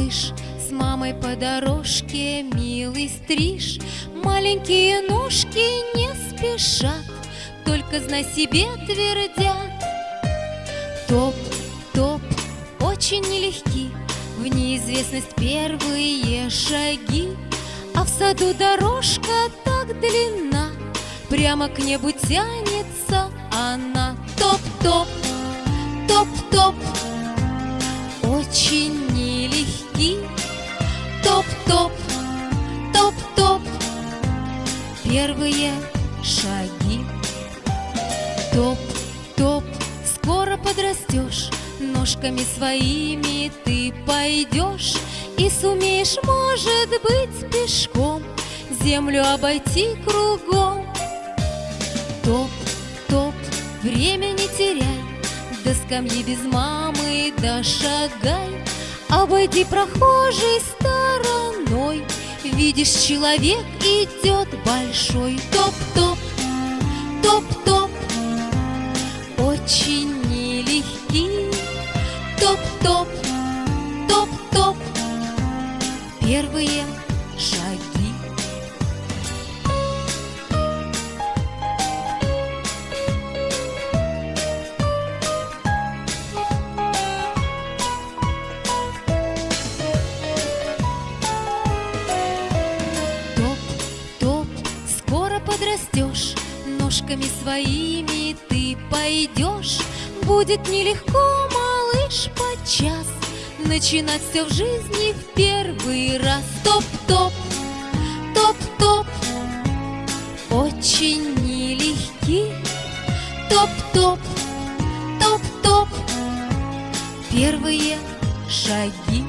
малыш, с мамой по дорожке милый стриж. Маленькие ножки не спешат, только знай себе твердят. Топ, топ, очень нелегки, в неизвестность первые шаги. А в саду дорожка так длинна, прямо к небу тянется она. Топ-топ, топ-топ, очень первые шаги. Топ-топ, скоро подрастешь Ножками своими ты пойдешь И сумеешь, может быть, пешком Землю обойти кругом. Топ-топ, время не теряй До скамьи без мамы дошагай. Обойди прохожей стороной Видишь, человек идет большой Топ-топ, топ-топ Очень нелегкий. Топ-топ, топ-топ Первые Ножками своими ты пойдешь. Будет нелегко, малыш, подчас Начинать все в жизни в первый раз. Топ-топ, топ-топ Очень нелегки. Топ-топ, топ-топ Первые шаги